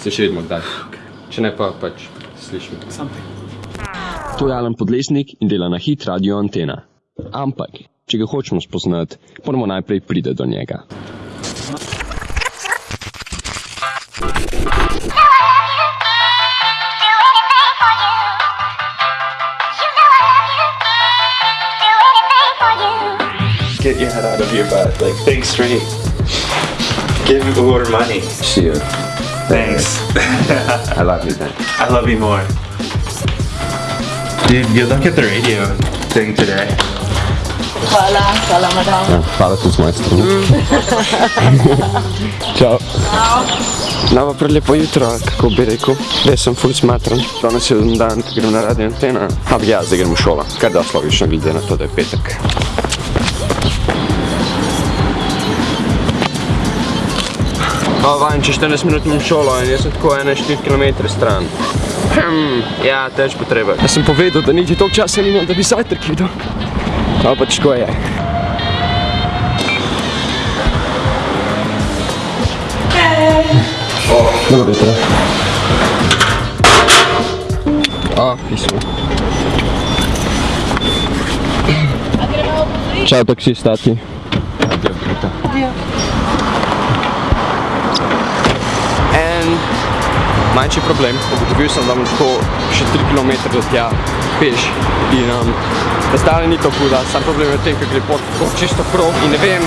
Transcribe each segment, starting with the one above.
Se še vidimo kdaj. Če ne pa pač slišimo. To je Alan Podlesnik in dela na hit radio antena. Ampak, če ga hočemo spoznati, moramo najprej priti do njega. Get your head out of your butt. Like, think straight. Give more money. See you. Thanks. I love you then. I love you more. Dude, good luck at the radio thing today. Hvala, hvala, madam. Ja, hvala tudi z moje strani. Čau. No, pa prelepo jutro, kako bi rekel. Jaz sem ful smatran. Danes je dan, ko grem na radio antena. Ampak ja, zdaj grem v šolo. Kar da slovično, glede na to, da je petek. O, vajen, če 14 minut imam šolo in jaz sem tako 1-4 km stran. Hm, ja, teč potrebe. Jaz sem povedal, da niti toliko časa nimam, da bi zajtrk videl. No, pač ko je. Dobro jutro. O, pismo. Čau, taksist, tati. En manjši problem, ugotovil sem, da bom tako še 3 km do tja peš in um, razdalja ni tako huda, sam problem je v tem, ker gre pot tako čisto prav in ne vem,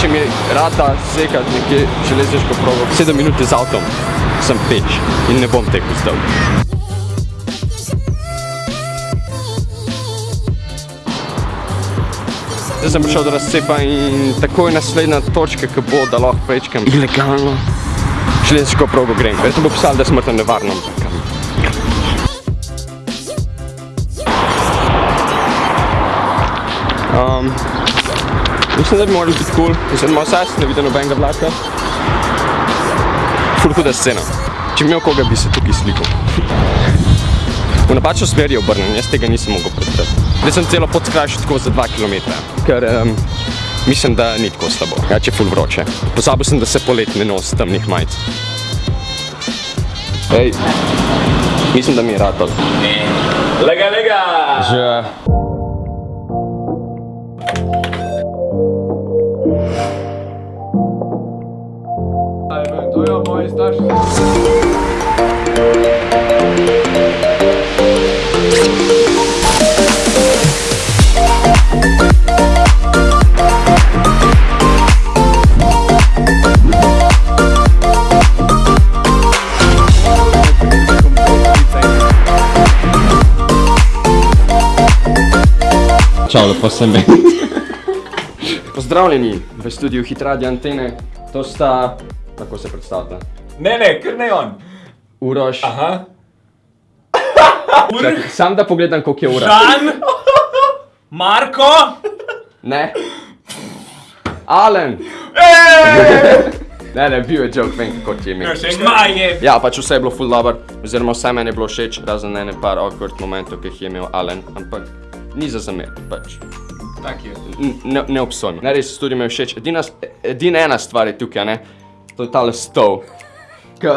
če mi rata sekati nekje železniško progo. 7 minut z avtom sem peš in ne bom tekel zdaj. Zdaj sem prišel do razcepa in takoj naslednja točka, ki bo, da lahko prečkam ilegalno železniško progo grem. Verjetno bo pisalo, da je smrtno nevarno. um, mislim, da bi morali biti cool. Mislim, da ima vsaj ne vidi nobenega vlaka. Ful huda scena. Če bi imel koga, bi se tukaj slikal. V napačno smer je obrnen, jaz tega nisem mogel predstaviti. Zdaj sem celo pot skrajšal tako za 2 km, ker um, mislim, da ni tako slabo. Ja, če je ful vroče. Pozabil sem, da se polet ne nosi temnih majic. Hej, mislim, da mi je ratalo. Lega, lega! Že Čau, lepo sem bil. Pozdravljeni v studiu Hitradio Antene. To sta, kako se predstavlja, Ne, ne, kar ne on. Uroš. Aha. Čakaj, sam da pogledam, koliko je ura. Dan, Marko, Ne. Alen. ne, ne, bil je joke, vem, kako ti je ime. Zmaje. Ja, pač vse je bilo full dobro, oziroma vse meni je bilo všeč, razen ene par awkward momentov, ki jih je imel Alen, ampak ni za zamer, pač. Tak je. Ne, ne obsojam. Ne, res tudi mi je všeč. Edina, edina ena stvar je tukaj, ne? To je tale stol. Ka,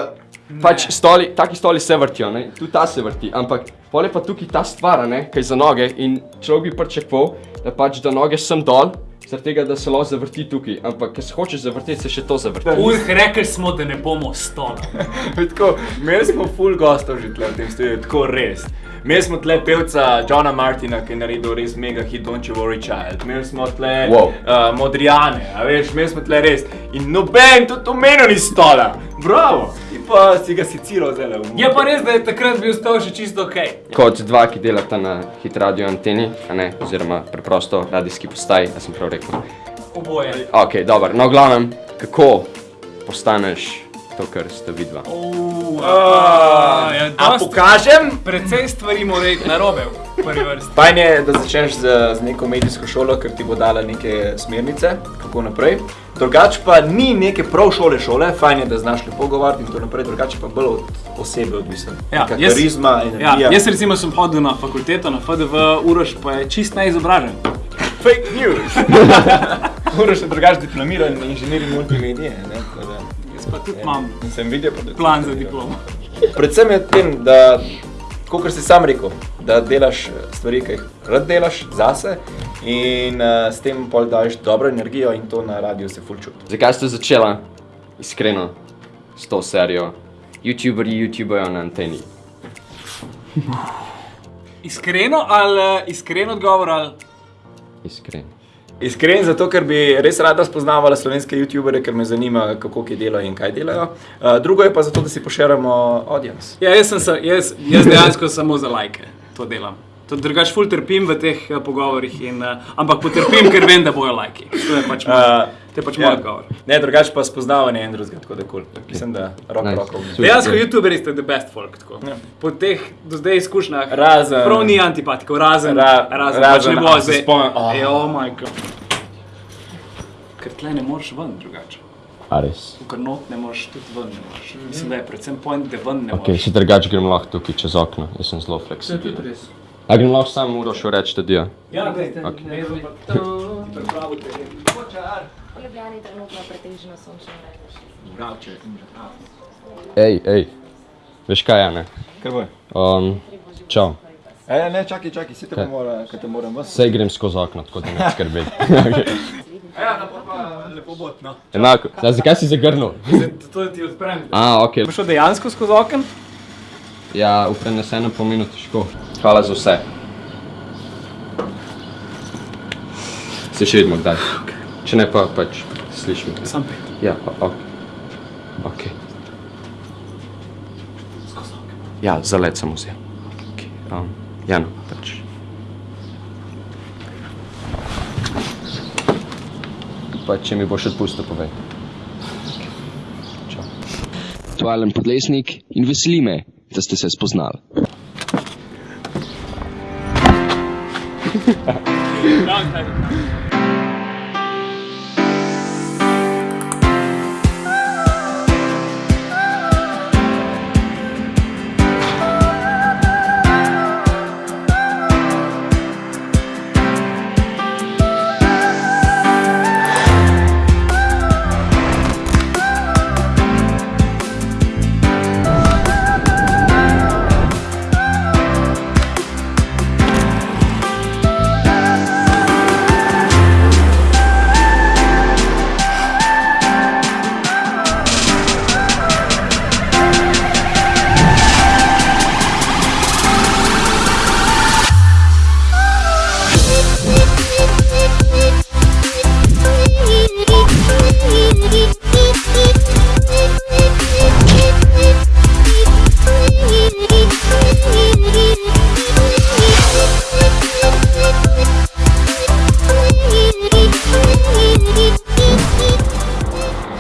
pač stoli, taki stoli se vrtijo, ne? Tudi ta se vrti, ampak pol je pa tukaj ta stvar, ne? Kaj za noge in človek bi pričakoval, da pač da noge sem dol, zaradi tega, da se lahko zavrti tukaj, ampak ker se hočeš zavrteti, se še to zavrti. Ujh, rekli smo, da ne bomo stoli. Tako, imeli smo full gostov že tle v tem studiu, tako res. Imeli smo tle pevca Johna Martina, ki je naredil res mega hit Don't You Worry Child. Imeli smo tle Wow. uh, Modrijane, a veš, imeli smo tle res. In noben tudi omenil ni stola. Bravo! Ti pa si ga siciral v Je pa res, da je takrat bil stol še čisto ok. Kot dva, ki delata na hit radio anteni, a ne, oziroma preprosto radijski postaji, da sem prav rekel. Oboje. Ok, dobro, no, v glavnem, kako postaneš to, kar ste vidva? Uh, ja, A pokažem? precej stvari mora iti narobe. Fajn je, da začneš z, z neko medijsko šolo, ker ti bo dala neke smernice, kako naprej. Drugače pa ni neke prav šole šole, fajn je, da znaš lepo govoriti in tako naprej, drugače pa bolj od osebe odvisen. Ja, Neka jaz- karizma, Ja, energija. jaz recimo sem hodil na fakulteto, na FDV, Uroš pa je čist neizobražen. Fake news! Moraš se drugače diplomirati na inženirju multimedije. ne, pa tudi imam Sem videl, pa da plan za diplomo. Predvsem je v tem, da, kot si sam rekel, da delaš stvari, ki jih rad delaš zase in uh, s tem pol daš dobro energijo in to na radiju se ful čuti. Zakaj ste začela, iskreno, s to serijo? YouTuberi, YouTubejo na anteni. Iskreno ali eh, iskren odgovor ali Iskreno. Iskren zato, ker bi res rada spoznavala slovenske youtubere, ker me zanima, kako ki delajo in kaj delajo. Uh, drugo je pa zato, da si poširamo audience. Ja, jaz, sem, jaz, jaz dejansko samo za lajke to delam. To drugač ful trpim v teh uh, pogovorih, in, uh, ampak potrpim, ker vem, da bojo lajki. To je pač moj, Uh, to je pač ja. moj odgovor. Ne, drugače pa spoznavanje en drugega, tako da kul. Mislim, da roko Nice. roko. Dejansko youtuberi ste the best folk. Tako. Ja. Po teh do zdaj izkušnjah, Razen- prav ni antipatikov, razen, Ra- razen, razen- pač ne bo zdaj. spomnim, oh. Ej, oh my god. Ker tle ne moreš ven drugače. A res? Ker not ne moreš tudi ven. Ne moreš. Mislim, da je predvsem point, da ven ne Ok, moreš. še drugače grem lahko tukaj čez okno, jaz sem zelo fleksibilen. A grem lahko samo uro še reči, da dio. Ja, gledaj, Ok. ne, ne, ti pripravil teren. V Ljubljani trenutno pretežno sončno vreme. Ej, ej, veš kaj je, ne? Kaj bo? Um, čau, E, ne, čakaj, čakaj, si te Kaj? mora, kaj te moram vas. sej grem skozi okno, tako da ne skrbi. Ja, pa lepo bo, no. Enako, zdaj zakaj si zagrnil? To ti odprem. A, ok. Bo šel dejansko skozi okno? Ja, v prenesenem pomenu težko. Hvala za vse. Se še vidimo kdaj. Če ne pa pač slišimo. Sam pet. Ja, pa ok. Ok. Ja, za let sem vzel. Okay. Um, ja, no, pač. Pa če mi boš odpustil, povej. Čau. Aktualen podlesnik in veseli me, da ste se spoznali.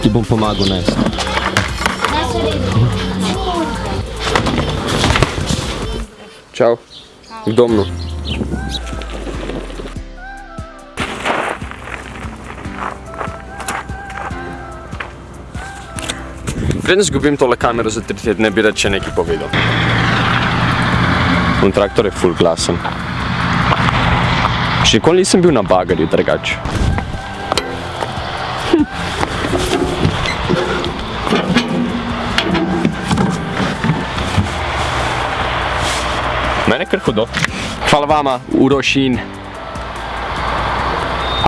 Ti bom pomagal nesti. Čau. V domnu. Preden zgubim tole kamero za tri tedne, bi rad še nekaj povedal. Un traktor je full glasen. Še nikoli nisem bil na bagarju drugače. Mene kar hudo. Hvala vama, Uroš in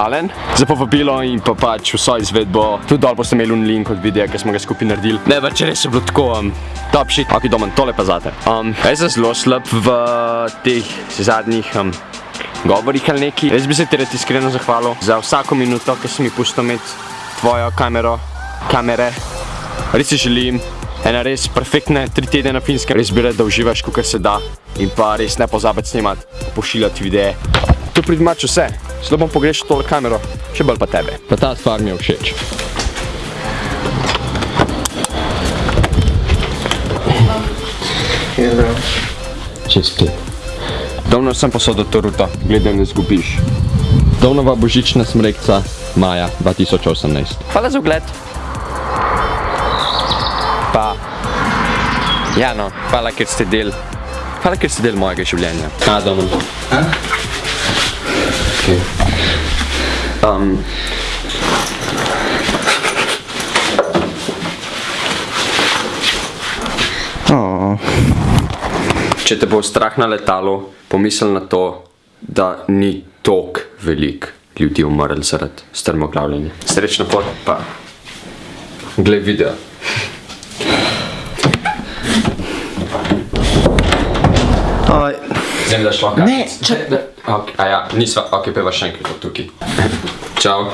Alen, za povabilo in pa pač vso izvedbo. Tudi dol boste imeli un link od videa, ki smo ga skupaj naredili. Ne, pač res je bilo tako, um, top shit. Ok, domen, tole pa zate. Um, jaz sem zelo slab v teh zadnjih um, govorih ali neki. Res bi se ti rad iskreno zahvalil za vsako minuto, ki si mi pustil imeti tvojo kamero, kamere. Res si želim ena res perfektne tri tedne na finskem. Res bi rad, da uživaš, kot se da. In pa res ne pozabi snemati, pošiljati videe. To pri mač vse. Zelo bom pogrešal tole kamero, še bolj pa tebe. Pa ta stvar mi je všeč. Čez pet. Davno sem posodil to ruto, gledam, da zgubiš. Davnova božična smrekca, maja 2018. Hvala za ogled. Ja, no, hvala, ker ste del, hvala, ker ste del mojega življenja. A, domov. A? Okay. Um, Oh. Če te bo strah na letalu, pomisli na to, da ni tok velik ljudi umrl zaradi strmoglavljenja. Srečno pot pa gled video. Oj, Zdaj da šlo Ne, če- Okay, a ja, nisva, ok, peva še enkrat tukaj. Čau.